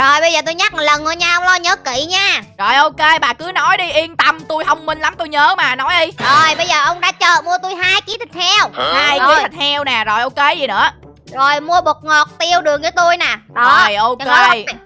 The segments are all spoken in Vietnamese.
Rồi bây giờ tôi nhắc một lần thôi nha Ông lo nhớ kỹ nha. Rồi ok bà cứ nói đi yên tâm tôi thông minh lắm tôi nhớ mà nói đi. Rồi bây giờ ông ra chợ mua tôi hai ký thịt heo. Hai ký thịt heo nè rồi ok gì nữa? Rồi mua bột ngọt tiêu đường cho tôi nè. Đó. Rồi ok.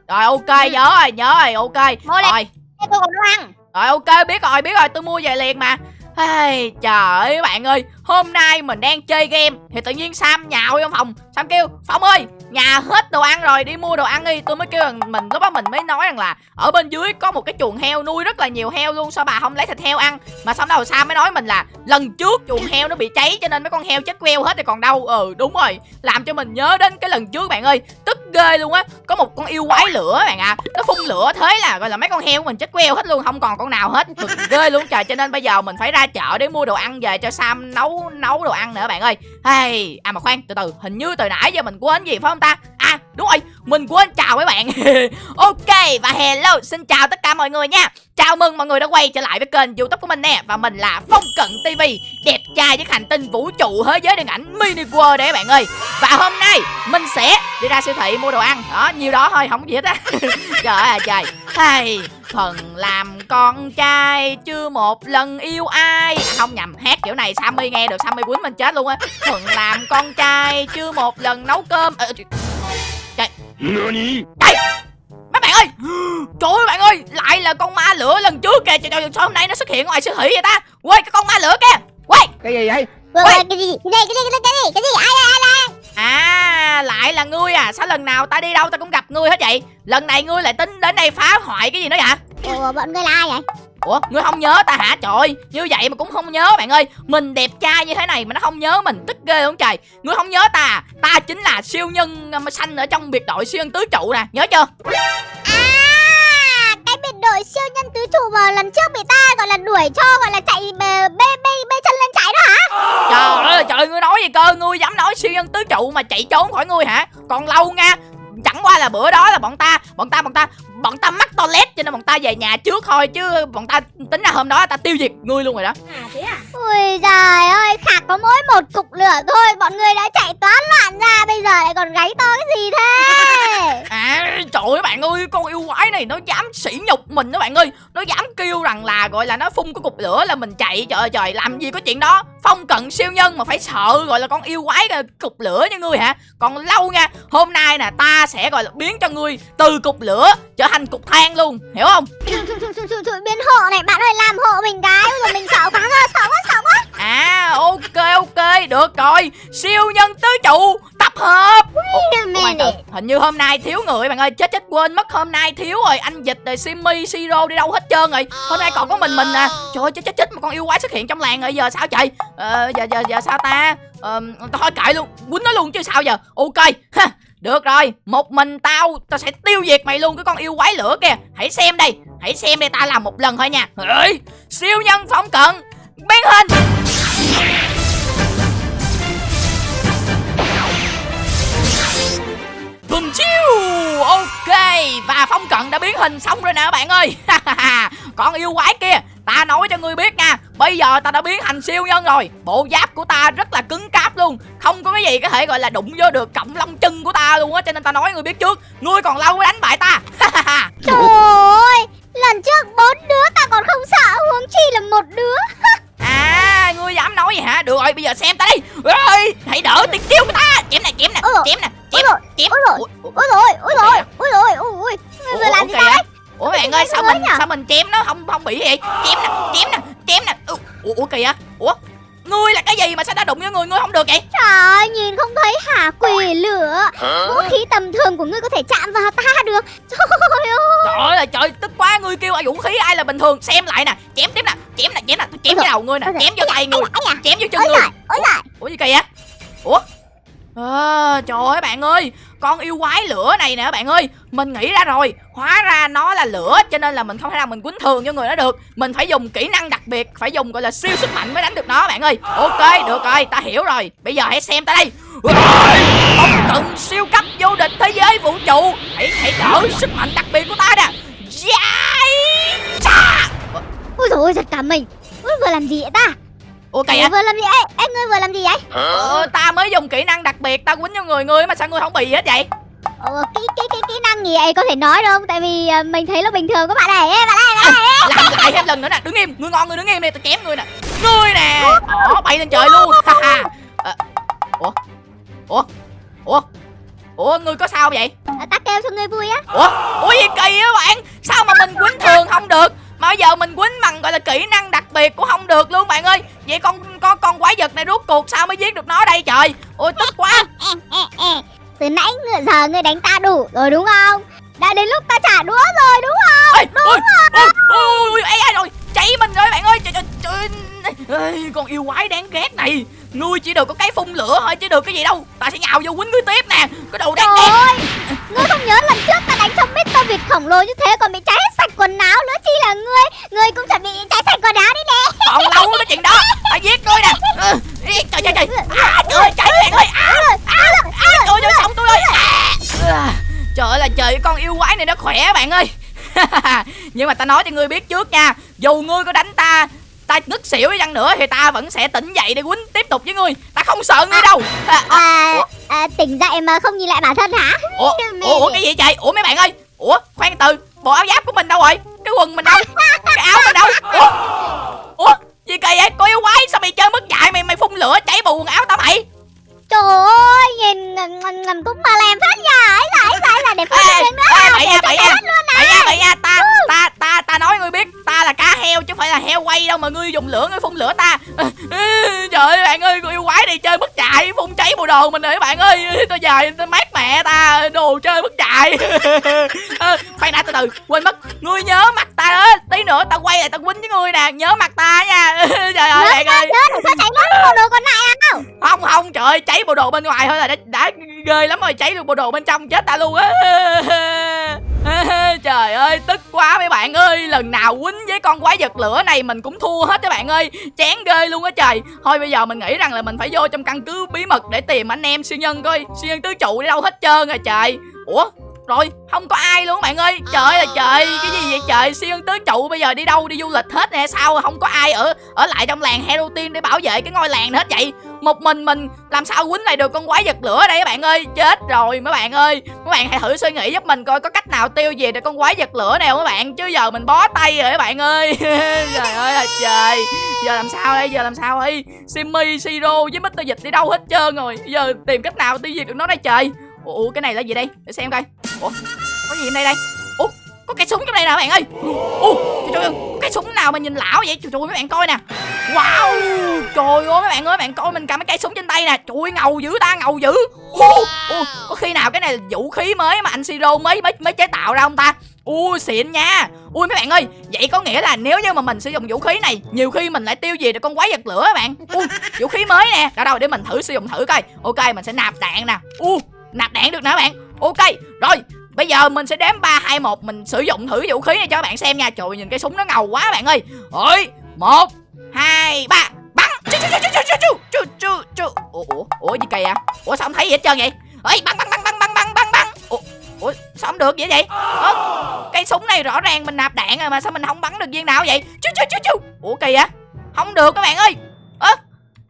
Rồi ok Ừ. nhớ rồi nhớ rồi ok. Mua. Rồi. Tôi còn đồ ăn? Rồi ok biết rồi biết rồi tôi mua về liền mà. Hey, trời ơi bạn ơi Hôm nay mình đang chơi game Thì tự nhiên Sam nhào vô phòng. Sam kêu Phong ơi nhà hết đồ ăn rồi, đi mua đồ ăn đi. Tôi mới kêu rằng mình, lúc đó mình mới nói rằng là Ở bên dưới có một cái chuồng heo nuôi rất là nhiều heo luôn, Sao bà không lấy thịt heo ăn? Mà xong đầu sao mới nói mình là Lần trước chuồng heo nó bị cháy cho nên mấy con heo chết queo hết rồi còn đâu. Ừ đúng rồi. Làm cho mình nhớ đến cái lần trước, bạn ơi. Tức ghê luôn á. Có một con yêu quái lửa bạn ạ. Nó phun lửa thế là gọi là mấy con heo của mình chết queo hết luôn Không còn con nào hết. Cực ghê luôn. Trời Cho nên bây giờ mình phải ra chợ để mua đồ ăn về cho Sam nấu nấu đồ ăn nữa bạn ơi. Hey, À mà khoan từ từ. Hình như từ nãy giờ mình quên gì phải không ta? À đúng rồi. Mình quên chào mấy bạn. Ok và hello Xin chào tất cả mọi người nha. Chào mừng mọi người đã quay trở lại với kênh youtube của mình nè Và mình là Phong Cận TV Đẹp trai với hành tinh vũ trụ thế giới điện ảnh mini world đấy bạn ơi. Và hôm nay mình sẽ đi ra siêu thị mua đồ ăn. Đó nhiều đó thôi không có gì hết á. Trời ơi à, trời. Hey, Thần làm con trai chưa một lần yêu ai. À, Không nhầm hát kiểu này Sammy nghe được Sammy quýnh mình chết luôn á. Thần làm con trai chưa một lần nấu cơm. À, Trời Đây Mấy bạn ơi! Trời ơi bạn ơi! Lại là con ma lửa lần trước kìa. Trời ơi sao hôm nay nó xuất hiện ngoài siêu thị vậy ta? Quay cái con ma lửa kìa Quay cái gì vậy? Ôi, Ôi. cái gì? Cái gì cái gì cái gì cái gì? Ai đây ai đây À lại là ngươi à? Sao lần nào ta đi đâu ta cũng gặp ngươi hết vậy? Lần này ngươi lại tính đến đây phá hoại cái gì nữa vậy Ủa bọn ngươi là ai vậy Ủa ngươi không nhớ ta hả? Trời Như vậy mà cũng không nhớ bạn ơi. Mình đẹp trai như thế này mà nó không nhớ mình Tức ghê không trời? Ngươi không nhớ ta à? Ta chính là siêu nhân um, xanh ở trong biệt đội siêu nhân tứ trụ nè. Nhớ chưa? À cái biệt đội siêu nhân tứ trụ mà lần trước bị ta gọi là đuổi cho gọi là chạy bê bê bê, bê chân lên chạy đó hả? Trời ơi trời ngươi nói gì cơ? Ngươi dám nói siêu nhân tứ trụ mà chạy trốn khỏi ngươi hả? Còn lâu nha Chẳng qua là bữa đó là bọn ta Bọn ta bọn ta Bọn ta mắc toilet cho nên bọn ta về nhà trước thôi Chứ bọn ta tính ra hôm đó ta tiêu diệt ngươi luôn rồi đó. À thế à? Ui giời ơi khạc có mỗi một cục lửa thôi Bọn ngươi đã chạy toán loạn ra Bây giờ lại còn gáy to cái gì thế trời ơi, bạn ơi, Con yêu quái này nó dám sỉ nhục mình đó bạn ơi. Nó dám kêu rằng là, gọi là, nó phun cái cục lửa là mình chạy. Trời ơi, trời, làm gì có chuyện đó. Phong cận siêu nhân mà phải sợ, gọi là, con yêu quái là cục lửa như ngươi hả? Còn lâu nha, Hôm nay nè, ta sẽ, gọi là, biến cho ngươi từ cục lửa trở thành cục than luôn. Hiểu không? Trời, biến hộ này bạn ơi làm hộ mình cái. Rồi mình sợ quá rồi sợ quá sợ quá. À ok ok được rồi. Siêu nhân tứ trụ tập hợp. Từ, minute. hình như hôm nay thiếu người bạn ơi. Chết chết quên mất. Hôm nay thiếu rồi. Anh dịch rồi simi siro đi đâu hết trơn rồi. Hôm nay còn có mình mình à trời ơi chết chết chết. Một con yêu quái xuất hiện trong làng rồi. Giờ sao trời ờ, giờ giờ giờ sao ta? Ờ, thôi kệ luôn. Quýnh nó luôn chứ sao giờ? Ok. Ha được rồi một mình tao tao sẽ tiêu diệt mày luôn cái con yêu quái lửa kìa. Hãy xem đây hãy xem đây ta làm một lần thôi nha. Ê, siêu nhân phóng cận biến hình. Bùm chiêu Ok Và phong cận đã biến hình xong rồi nè bạn ơi. Con yêu quái kia Ta nói cho ngươi biết nha Bây giờ ta đã biến thành siêu nhân rồi. Bộ giáp của ta rất là cứng cáp luôn Không có cái gì có thể gọi là đụng vô được cọng lông chân của ta luôn á Cho nên ta nói ngươi biết trước Ngươi còn lâu mới đánh bại ta. Trời ơi Lần trước bốn đứa ta còn không sợ Huống chi là một đứa. À ngươi dám nói gì hả? Được rồi bây giờ xem ta đi. Ê, Hãy đỡ tiếng kêu của ta. Chém nè chém nè Ôi chém nè ôi chém chém. ôi ủa, Ôi rồi ôi rồi ôi rồi ôi ôi Ngươi vừa Ủa, làm gì ta đấy Ủa bạn ơi sao mình sao mình chém nó không không bị vậy? Chém nè, chém nè, chém nè. Ủa, ủa kìa. Ủa? Ngươi là cái gì mà sao ta đụng với người ngươi không được vậy? Trời ơi, nhìn không thấy hả quỷ lửa Vũ khí tầm thường của ngươi có thể chạm vào ta được Trời ơi Trời ơi là trời, tức quá ngươi kêu ai vũ khí ai là bình thường. Xem lại nè, chém tiếp nè, chém nè, chém nè, tôi chém cái đầu ngươi nè, chém vô tay ngươi, chém vô chân ngươi. Ủa gì kìa? Ủa? À, trời ơi bạn ơi Con yêu quái lửa này nè bạn ơi Mình nghĩ ra rồi. Hóa ra nó là lửa Cho nên là mình không thể nào mình quýnh thường cho người nó được. Mình phải dùng kỹ năng đặc biệt Phải dùng gọi là siêu sức mạnh mới đánh được nó bạn ơi. Ok được rồi ta hiểu rồi. Bây giờ hãy xem ta đây. Ông cần siêu cấp vô địch thế giới vũ trụ. Hãy hãy đỡ sức mạnh đặc biệt của ta nè. Yeah Ôi dồi ôi, giật cả mình. Ôi vừa làm gì vậy ta? Ủa Ngươi kìa vừa làm gì ấy? Ê, ngươi vừa làm gì vậy? Ờ, Ta mới dùng kỹ năng đặc biệt Ta quýnh vô người ngươi mà sao ngươi không bị gì hết vậy? Ồ, kỹ kỹ kỹ kỹ năng gì ấy có thể nói được không? Tại vì à, mình thấy nó bình thường các bạn này Ê, bạn này bạn này làm lại thêm lần nữa nè đứng im ngươi ngon ngươi đứng im đi tao chém ngươi nè. Ngươi nè. Đó bay lên trời luôn ha ha. Ờ, ủa? Ủa? Ủa? Ủa ngươi có sao vậy? À, ta kêu cho ngươi vui á. Ủa? Ủa gì kỳ á bạn? Sao mà mình quýnh thường không được mà bây giờ mình quýnh bằng gọi là kỹ năng đặc biệt cũng không được luôn bạn ơi. Vậy con con con quái vật này rốt cuộc sao mới giết được nó đây trời? Ôi tức quá. Ê, ê, ê. từ nãy giờ ngươi đánh ta đủ rồi đúng không? Đã đến lúc ta trả đũa rồi đúng không? Ôi ôi ôi ôi ôi ê, ê, rồi cháy mình rồi bạn ơi. Trời trời trời. Ê, con yêu quái đáng ghét này ngươi chỉ được có cái phun lửa thôi chứ được cái gì đâu. Ta sẽ nhào vô quýnh ngươi tiếp nè. Cái đầu đáng Trời Ngươi không nhớ lần trước ta đánh trong Mr. Việt khổng lồ như thế Còn bị cháy hết sạch quần áo nữa Chi là ngươi? Ngươi cũng chuẩn bị cháy sạch quần áo đi nè. Còn lâu cái chuyện đó. Ta giết ngươi nè. Ừ, trời trời trời. À, trời ơi cháy bạn ơi à, à, à, trời ơi sống tôi ơi. À. Trời ơi là trời con yêu quái này nó khỏe bạn ơi. Nhưng mà ta nói cho ngươi biết trước nha. Dù ngươi có đánh ta ta ngất xỉu đi chăng nữa thì ta vẫn sẽ tỉnh dậy để quýnh tiếp tục với ngươi ta không sợ ngươi đâu. À, à, à, à, Tỉnh dậy mà không nhìn lại bản thân hả? Ủa, ủa, ủa cái gì trời ủa mấy bạn ơi. Ủa khoan từ bộ áo giáp của mình đâu rồi? Cái quần mình đâu? Cái áo mình đâu? Ủa? Ủa gì kỳ vậy? Cô yêu quái sao mày chơi mất dạy mày mày phun lửa cháy bù quần áo tao mày? Trời ơi Nhìn ngầm cũng mà làm phát nhà ấy là ấy là hiện nữa ê, là bậy nha, bậy nha. Bậy nha bậy nha mọi người dùng lửa người phun lửa ta. Cháy bộ đồ mình rồi bạn ơi. Tôi giờ tôi mát mẹ ta đồ chơi mất chạy Ờ, khoan đã từ từ quên mất. Ngươi nhớ mặt ta đó tí nữa tao quay lại tao quýnh với ngươi nè nhớ mặt ta nha. Trời ơi bạn ơi. Nhớ đừng có cháy mất bộ đồ còn lại à? Không không trời ơi cháy bộ đồ bên ngoài thôi là đã, đã ghê lắm rồi cháy được bộ đồ bên trong chết ta luôn á. Trời ơi tức quá mấy bạn ơi. Lần nào quýnh với con quái vật lửa này mình cũng thua hết các bạn ơi. Chán ghê luôn á trời. Thôi bây giờ mình nghĩ rằng là mình phải vô trong căn cứ bí mật để tìm anh em siêu nhân coi. Siêu nhân tứ trụ đi đâu hết trơn rồi trời. Ủa rồi không có ai luôn bạn ơi. Trời ơi là trời cái gì vậy trời? Siêu nhân tứ trụ bây giờ đi đâu đi du lịch hết nè sao không có ai ở ở lại trong làng hero team để bảo vệ cái ngôi làng hết vậy một mình mình, làm sao quýnh lại được con quái vật lửa đây các bạn ơi? Chết rồi mấy bạn ơi. Mấy bạn hãy thử suy nghĩ giúp mình coi có cách nào tiêu diệt được con quái vật lửa này không các bạn. Chứ giờ mình bó tay rồi các bạn ơi. Trời ơi là trời. Giờ làm sao đây? Giờ làm sao đây? Simmy siro với mít dịch đi đâu hết trơn rồi? Giờ tìm cách nào tiêu diệt được nó đây trời? Ủa cái này là gì đây? Để xem coi. Ủa, có gì ở đây đây? Ủa, có cái súng trong đây nè các bạn ơi. Ủa, trời ơi cái súng nào mà nhìn lão vậy? Trời ơi, mấy bạn coi nè wow! Trời ơi mấy bạn ơi bạn coi mình cầm cái cây súng trên tay nè. Trời ơi ngầu dữ ta ngầu dữ. Ủa, ủa, có khi nào cái này là vũ khí mới mà anh siro mới mới mới chế tạo ra không ta? Ui xịn nha. Ui mấy bạn ơi vậy có nghĩa là nếu như mà mình sử dụng vũ khí này nhiều khi mình lại tiêu diệt được con quái vật lửa các bạn. Ui vũ khí mới nè. Đâu đâu để mình thử sử dụng thử coi. Ok mình sẽ nạp đạn nè. U nạp đạn được nè các bạn. Ok rồi Bây giờ mình sẽ đếm 3, 2, 1 Mình sử dụng thử vũ khí này cho các bạn xem nha. Trời ơi, nhìn cái súng nó ngầu quá bạn ơi. Ôi, 1, 2, 3 Bắn. Chu chu chu chu chu chu chu chu. Chu Ủa, ủa, ủa gì kỳ à Ủa sao không thấy gì hết trơn vậy? Ê, bắn bắn bắn bắn bắn bắn bắn bắn. Ủa, ủa sao không được vậy vậy? Ủa, cây súng này rõ ràng mình nạp đạn rồi mà Sao mình không bắn được viên nào vậy? Chu chu chu chu. Ủa kỳ à Không được các bạn ơi. Ơ,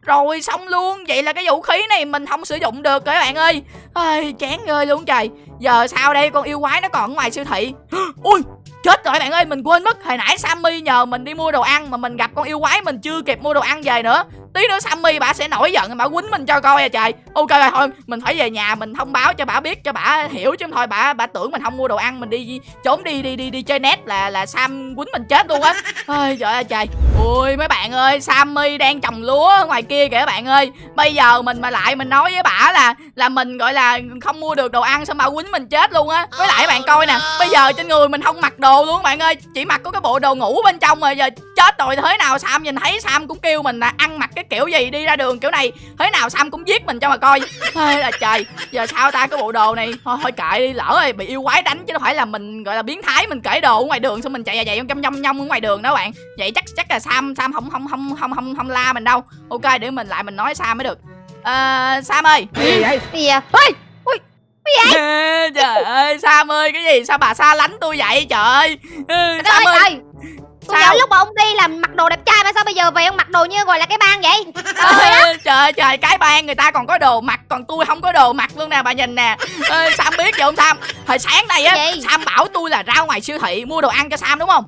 rồi xong luôn. Vậy là cái vũ khí này mình không sử dụng được các bạn ơi. Ơi chán ghê luôn trời. Giờ sao đây con yêu quái nó còn ở ngoài siêu thị. Ui chết rồi bạn ơi? Mình quên mất, Hồi nãy Sammy nhờ mình đi mua đồ ăn Mà mình gặp con yêu quái, mình chưa kịp mua đồ ăn về nữa. Tí nữa Sammy bà sẽ nổi giận Bà quýnh mình cho coi à trời. Ok rồi thôi mình phải về nhà mình thông báo cho bà biết Cho bà hiểu chứ thôi bà bà tưởng mình không mua đồ ăn Mình đi trốn đi đi đi đi chơi net là là Sam quýnh mình chết luôn á. Ôi trời ơi trời. Ui mấy bạn ơi Sammy đang trồng lúa ngoài kia kìa các bạn ơi. Bây giờ mình mà lại mình nói với bà là Là mình gọi là không mua được đồ ăn Xong bà quýnh mình chết luôn á. Với lại bạn coi nè Bây giờ trên người mình không mặc đồ luôn bạn ơi. Chỉ mặc có cái bộ đồ ngủ bên trong rồi Giờ chết rồi thế nào Sam nhìn thấy Sam cũng kêu mình là ăn mặc cái kiểu gì đi ra đường kiểu này. Thế nào Sam cũng giết mình cho mà coi. Ê là trời Giờ sao ta cái bộ đồ này? Thôi, thôi kệ đi lỡ rồi bị yêu quái đánh Chứ đâu phải là mình gọi là biến thái Mình cởi đồ ở ngoài đường xong mình chạy chạy nhông nhông nhông ở ngoài đường đó bạn. Vậy chắc chắc là Sam Sam không không không không không không la mình đâu. Ok để mình lại mình nói Sam mới được. À, Sam ơi. Gì vậy? Gì à Ôi Ui trời ơi Sam ơi cái gì? Sao bà xa lánh tôi vậy trời? Ơi Ừ, Trời Sam ơi ơi Tôi Sao? nhớ lúc mà ông đi làm mặc đồ đẹp trai mà sao bây giờ về ông mặc đồ như gọi là cái bang vậy? trời trời cái bang người ta còn có đồ mặc còn tôi không có đồ mặc luôn nè bà nhìn nè Ê, sam biết vậy không sam hồi sáng nay á sam bảo tôi là ra ngoài siêu thị mua đồ ăn cho sam đúng không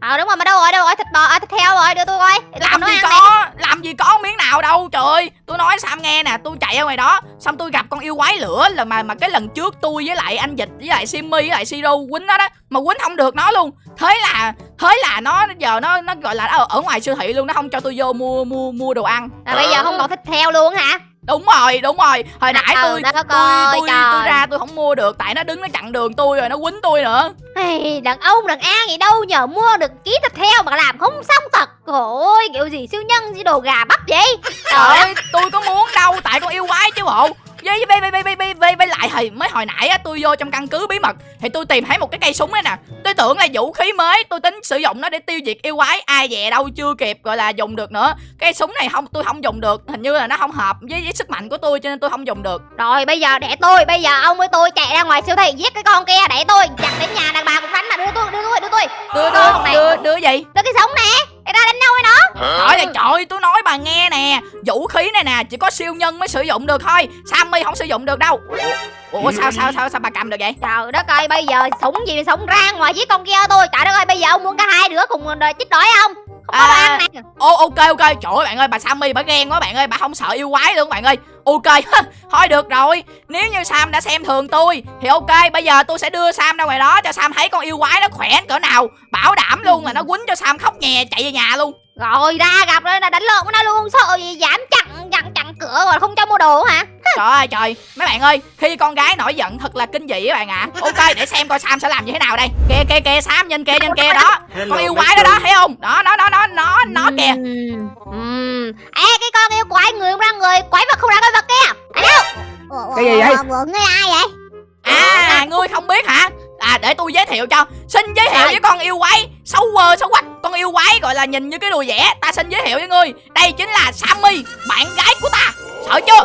Ờ đúng rồi mà đâu rồi đâu rồi thịt bò à, thịt heo rồi đưa tôi coi tôi làm nấu gì ăn này. có làm gì có miếng nào đâu trời ơi tôi nói sam nghe nè tôi chạy ra ngoài đó xong tôi gặp con yêu quái lửa là mà mà cái lần trước tôi với lại anh dịch với lại simmy với lại siro quýnh nó đó mà quýnh không được nó luôn thế là thế là nó giờ nó nó gọi là ở, ở ngoài siêu thị luôn nó không cho tôi vô mua mua mua đồ ăn là bây giờ không còn thịt heo luôn hả? Đúng rồi đúng rồi. Hồi nãy Ờ, tôi tôi tôi, trời. tôi ra tôi không mua được tại nó đứng nó chặn đường tôi rồi nó quýnh tôi nữa. Hey, đàn ông đàn an gì đâu nhờ mua được ký thịt heo mà làm không xong thật. Ôi kiểu gì siêu nhân gì đồ gà bắp vậy? Trời ơi tôi có muốn đâu tại con yêu quái chứ bộ với với với với với với với, lại hồi mới hồi nãy á tôi vô trong căn cứ bí mật thì tôi tìm thấy một cái cây súng đấy nè. Tôi tưởng là vũ khí mới tôi tính sử dụng nó để tiêu diệt yêu quái ai dè đâu chưa kịp gọi là dùng được nữa. Cái súng này không tôi không dùng được hình như là nó không hợp với, với sức mạnh của tôi cho nên tôi không dùng được. Rồi bây giờ để tôi Bây giờ ông với tôi chạy ra ngoài siêu thị Giết cái con kia để tôi Chặt đến nhà đàn bà cũng đánh mà đưa tôi đưa tôi đưa tôi. Đưa Con đưa đưa đưa gì? Đưa cái sống nè Để ra đánh nhau với nó. Trời ơi trời ơi, tôi nói bà nghe nè. Vũ khí này nè chỉ có siêu nhân mới sử dụng được thôi. Sammy không sử dụng được đâu. Ủa sao sao sao sao bà cầm được vậy? Trời đất ơi bây giờ súng gì mà súng ra ngoài giết con kia tôi. Trời đất ơi bây giờ ông muốn cả hai đứa cùng chích đói không À. ăn nè. Ô ok ok. Trời ơi bạn ơi bà Sammy bà ghen quá bạn ơi. Bà không sợ yêu quái luôn bạn ơi. Ok thôi được rồi. Nếu như Sam đã xem thường tôi Thì ok bây giờ tôi sẽ đưa Sam ra ngoài đó Cho Sam thấy con yêu quái nó khỏe cỡ nào. Bảo đảm luôn là nó quýnh cho Sam khóc nhè chạy về nhà luôn Rồi ra gặp rồi là đánh lộn với nó luôn Không sợ gì dám chặn chặn chặn cửa rồi không cho mua đồ hả? Trời ơi trời. Mấy bạn ơi Khi con gái nổi giận thật là kinh dị các bạn ạ. Ok để xem coi Sam sẽ làm như thế nào đây. Kìa kìa kìa Sam nhìn kìa nhìn kìa đó. Con yêu quái đó đó thấy không? Đó nó nó nó nó nó kìa. ừm. Ê cái con yêu quái người không ra người Quái vật không ra quái vật kia. À Cái gì vậy? ngươi ai vậy? À ngươi không biết hả À để tôi giới thiệu cho. Xin giới thiệu Rồi. với con yêu quái. Xấu quơ xấu quạch Con yêu quái gọi là nhìn như cái đùi vẽ Ta xin giới thiệu với ngươi. Đây chính là Sammy Bạn gái của ta. Sợ chưa?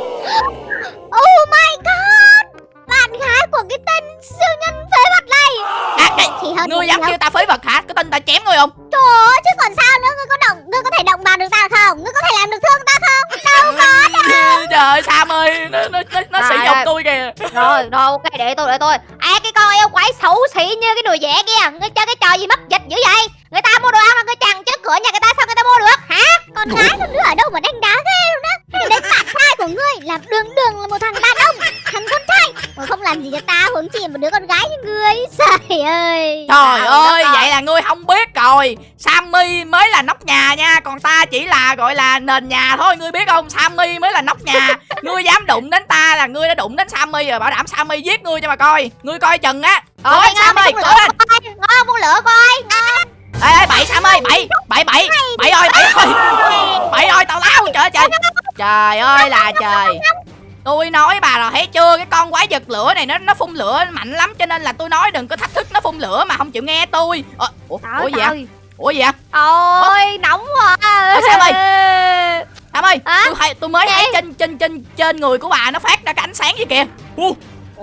Oh my god. Bạn gái của cái tên siêu nhân phế vật này. À cái Chỉ hơn Ngươi dám kêu ta phế vật hả? Có tin ta chém ngươi không? Trời ơi chứ còn sao nữa? Ngươi có động Ngươi có thể động vào được ta không? Ngươi có thể làm được thương ta không? Đâu có đâu Trời ơi Sam ơi Nó, nó, nó, nó sử Rồi, dụng rồi. tôi kìa. Rồi rồi ok để tôi để tôi Cái con yêu quái xấu xí như cái đùi vẽ kia Ngươi chơi cái trò gì mất dịch dữ vậy? Người ta mua đồ ăn mà ngươi chặn trước cửa nhà người ta sao người ta mua được hả? Con gái con đứa ở đâu mà đánh đá ghê luôn á Đấy bạn trai của ngươi Là đường đường là một thằng đàn ông Thằng con trai. Mà không làm gì cho ta Huống chi một đứa con gái như ngươi. Trời ơi. Trời ơi vậy là ngươi không biết rồi. Sammy mới là nóc nhà nha Còn ta chỉ là gọi là nền nhà thôi. Ngươi biết không? Sammy mới là nóc nhà. Ngươi dám đụng đến ta là ngươi đã đụng đến Sammy rồi Bảo đảm Sammy giết ngươi cho mà coi. Ngươi coi chừng á. Ôi Sammy cố lên. coi Ngon phun lửa coi Ngon Ê ê bậy Sam ơi bậy Bậy bậy. Bậy ơi bậy ơi. Bậy ơi tao lao trời ơi, trời Trời ơi là trời. Tôi nói bà rồi thấy chưa? Cái con quái vật lửa này nó nó phun lửa mạnh lắm Cho nên là tôi nói đừng có thách thức nó phun lửa Mà không chịu nghe tôi. Ờ, Ủa, ủa gì vậy Ủa gì vậy Ôi nóng quá. Sao ơi? Sam ơi Hả? tôi, thấy, tôi mới thấy trên trên trên trên người của bà nó phát ra cái ánh sáng gì kìa. Ủa,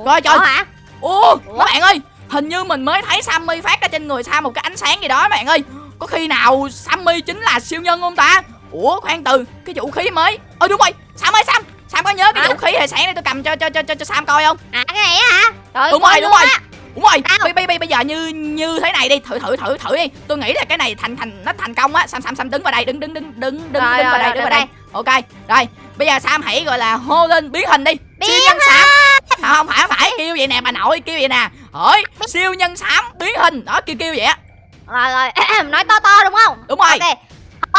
Trời trời. Ủa hả? Ủa, Ủa? các bạn ơi Hình như mình mới thấy Sammy phát ra trên người Sam một cái ánh sáng gì đó các bạn ơi. Có khi nào Sammy chính là siêu nhân không ta Ủa khoan từ Cái vũ khí mới. Ờ đúng rồi. Sam ơi Sam. Sam có nhớ cái vũ khí hồi sáng này tôi cầm cho cho cho cho, cho Sam coi không? À cái này á hả? Trời Đúng rồi đúng rồi. á. Đúng rồi. Bây, bây, bây, bây giờ như như thế này đi. Thử thử thử thử đi. Tôi nghĩ là cái này thành thành nó thành công á. Sam Sam Sam đứng vào đây đứng đứng đứng đứng đứng, Rồi, đứng vào rồi, đây rồi, đứng vào đây, đây. Ok rồi. Bây giờ Sam hãy gọi là hô lên biến hình đi. Biến Siêu nhân Sam. Không, không phải không phải. Kêu vậy nè bà nội kêu vậy nè. Hỏi siêu nhân xám biến hình. Đó kêu kêu vậy á. Rồi rồi. Nói to to đúng không? Đúng rồi. Ok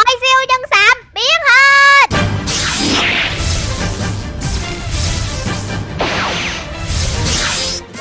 Ôi siêu nhân xám biến hình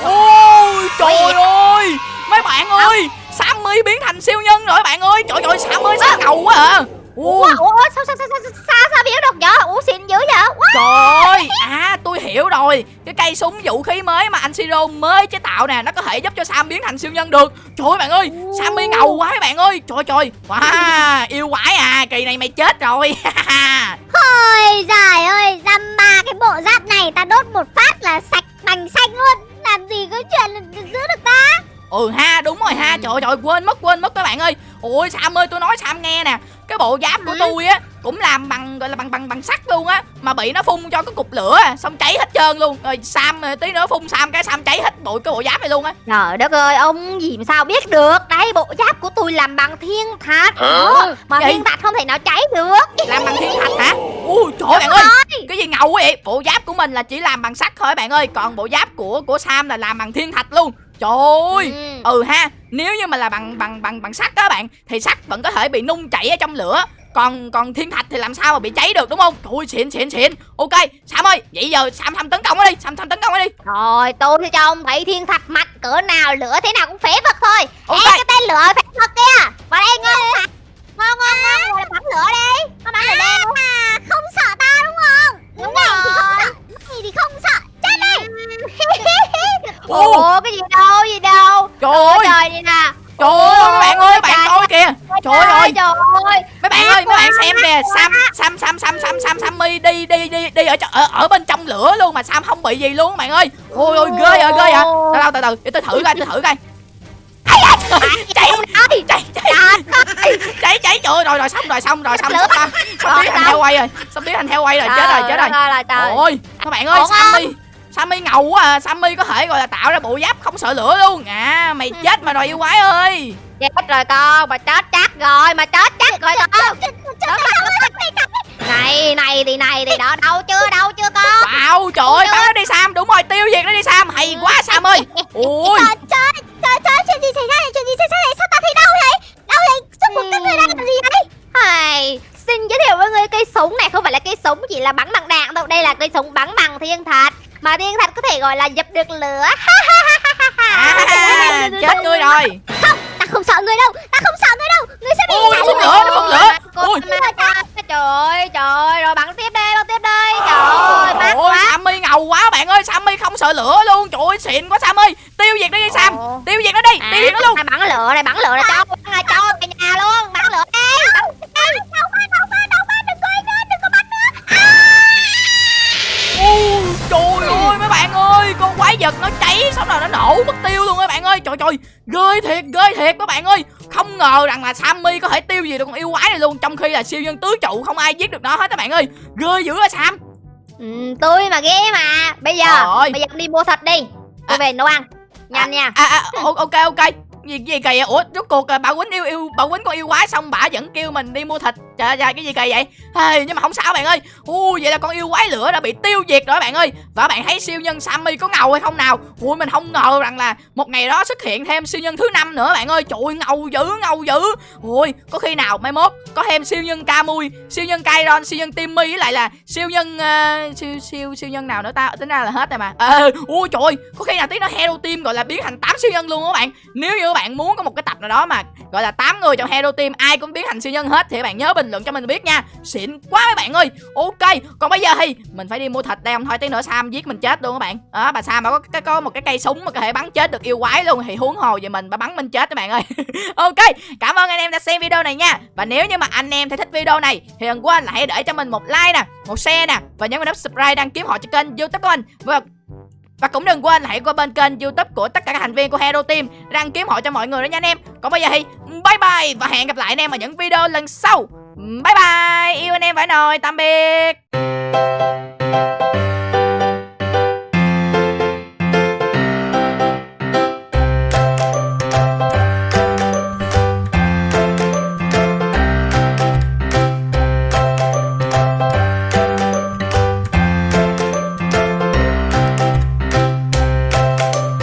ôi trời ơi. Mấy bạn ơi Sammy biến thành siêu nhân rồi bạn ơi. Trời ơi Sammy sao ngầu quá à Ủa, Ủa, ủa sao sao sao sao sao sao biến được vậy? Ủa xịn dữ vậy? What? trời! Ơi à tôi hiểu rồi. Cái cây súng vũ khí mới mà anh Siro mới chế tạo nè nó có thể giúp cho Sam biến thành siêu nhân được. Trời ơi bạn ơi Sammy ngầu quá bạn ơi. Trời trời. Wow yêu quái à kỳ này mày chết rồi. Ôi giời ơi Dăm ba cái bộ giáp này Ta đốt một phát là sạch bành xanh luôn. Làm gì có chuyện giữ được ta? Ừ ha đúng rồi ha. Trời trời quên mất quên mất các bạn ơi. Ôi sam ơi tôi nói sam nghe nè cái bộ giáp của tôi á cũng làm bằng gọi là bằng bằng bằng sắt luôn á mà bị nó phun cho cái cục lửa à, xong cháy hết trơn luôn. Rồi sam ờ, tí nữa phun sam cái sam cháy hết bộ cái bộ giáp này luôn á. Trời đất ơi, ông gì mà sao biết được? Đây, bộ giáp của tôi làm bằng thiên thạch. Đó, Mà Gì? thiên thạch không thể nào cháy được. Làm bằng thiên thạch hả? Ui trời ơi bạn ơi. Cái gì ngầu quá vậy? Bộ giáp của mình là chỉ làm bằng sắt thôi bạn ơi. Còn bộ giáp của của sam là làm bằng thiên thạch luôn trời ơi Ừ. ừ ha nếu như mà là bằng bằng bằng bằng sắt đó bạn thì sắt vẫn có thể bị nung chảy ở trong lửa còn còn thiên thạch thì làm sao mà bị cháy được đúng không trời ơi xịn xịn xịn ok sam ơi vậy giờ sam sam tấn công nó đi sam sam tấn công nó đi Rồi, tôi sẽ cho ông thấy thiên thạch mạnh cỡ nào lửa thế nào cũng phế vật thôi Ok. Ê, cái tên lửa phế vật kia Vào đây ngon Ngon, ngon, ngon, ngồi là bắn lửa đi Nó bắn lửa đi À, không sợ ta đúng không? Đúng này thì không rồi. sợ, này thì không sợ. Chết đi. Ủa, cái gì đâu, gì đâu? Trời ơi trời nè. Trời ơi mấy bạn ơi bạn coi kìa. trời ơi Trời ơi. mấy bạn ơi mấy bạn xem kìa sam sam sam sam sam sam sammy đi đi đi đi ở, ở ở bên trong lửa luôn mà sam không bị gì luôn các bạn ơi. Ôi ôi ghê à ghê à từ từ từ từ để tôi thử coi tôi thử coi. Ơi cháy cháy cháy cháy trời ơi, rồi rồi xong rồi xong rồi xong Lửa. xong biến thành heo quay rồi. Xong biến thành heo quay rồi chết rồi chết rồi ôi các bạn ơi sammy sammy ngầu quá à sammy có thể gọi là tạo ra bộ giáp không sợ lửa luôn. À mày chết mà rồi yêu quái ơi. Chết rồi con, mà chết chắc rồi, mà chết chắc rồi con. Này, này thì này thì đó, đâu chưa, đâu chưa con? Wow trời ơi bắn nó đi sam đúng rồi tiêu diệt nó đi sam. Hay quá sam ơi. Ui Trời trời trời chuyện gì xảy ra này? Chuyện gì xảy ra này? Sao ta thấy đau vậy? Đau vậy? Suốt một cái người đang làm gì vậy? Hay, xin giới thiệu với người cây súng này. Không phải là cây súng chỉ là bắn bằng đạn đâu Đây là cây súng bắn bằng thiên thạch Mà thiên thạch có thể gọi là dập được lửa à, chết ngươi rồi Ta không sợ người đâu. Ta không sợ người đâu. Người sẽ bị Ôi, phun lửa, nó phun lửa. Ôi. Trời ơi, trời ơi, rồi bắn tiếp đi, bắn tiếp đi Trời ơi, mát quá sammy ngầu quá bạn ơi sammy không sợ lửa luôn trời ơi xịn quá sam ơi tiêu diệt nó đi sam tiêu diệt nó đi tiêu diệt nó luôn bắn lửa này bắn lửa này cho bắn cho về nhà luôn bắn lửa đi trời ơi mấy bạn ơi con quái vật nó cháy xong rồi nó nổ mất tiêu luôn các bạn ơi. Trời trời ghê thiệt ghê thiệt các bạn ơi. Không ngờ rằng là sammy có thể tiêu diệt được con yêu quái này luôn trong khi là siêu nhân tứ trụ không ai giết được nó hết các bạn ơi. Ghê dữ á sam. Ừ, tôi mà ghê mà. Bây giờ Trời bây giờ đi mua thịt đi. Tôi À. về nấu ăn. Nhanh nha. à, à ok ok gì gì kỳ vậy? Ủa rốt cuộc là bà quýnh yêu yêu bà quýnh con yêu quái xong bà vẫn kêu mình đi mua thịt. Trời ơi cái gì kỳ vậy? Hey, nhưng mà không sao bạn ơi. Ui vậy là con yêu quái lửa đã bị tiêu diệt rồi bạn ơi. Và bạn thấy siêu nhân sammy có ngầu hay không nào? Ui mình không ngờ rằng là một ngày đó xuất hiện thêm siêu nhân thứ năm nữa bạn ơi. Trời ngầu dữ ngầu dữ. Ui có khi nào mai mốt có thêm siêu nhân camui siêu nhân kairon siêu nhân timmy với lại là siêu nhân uh, siêu siêu siêu nhân nào nữa ta? Tính ra là hết rồi mà. Ờ ui trời ơi, có khi nào tí nó hero team gọi là biến thành tám siêu nhân luôn á bạn. Nếu như các bạn bạn muốn có một cái tập nào đó mà, gọi là 8 người trong hero team, ai cũng biến thành siêu nhân hết thì các bạn nhớ bình luận cho mình biết nha. Xịn quá mấy bạn ơi. Ok, còn bây giờ thì mình phải đi mua thịt đây, không thôi tí nữa sam giết mình chết luôn các bạn. Đó, bà sam bà có cái, có một cái cây súng mà có thể bắn chết được yêu quái luôn, thì huống hồ về mình bà bắn mình chết các bạn ơi. Ok, cảm ơn anh em đã xem video này nha. Và nếu như mà anh em thấy thích video này, thì đừng quên là hãy để cho mình một like nè, một share nè, và nhấn vào nút subscribe đăng ký họ cho kênh youtube của mình. Và và cũng đừng quên hãy qua bên kênh youtube của tất cả các thành viên của Hero Team Đăng kiếm hộ cho mọi người đó nha anh em. Còn bây giờ thì, bye bye Và hẹn gặp lại anh em ở những video lần sau. Bye bye, Yêu anh em phải nồi Tạm biệt.